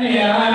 Yeah,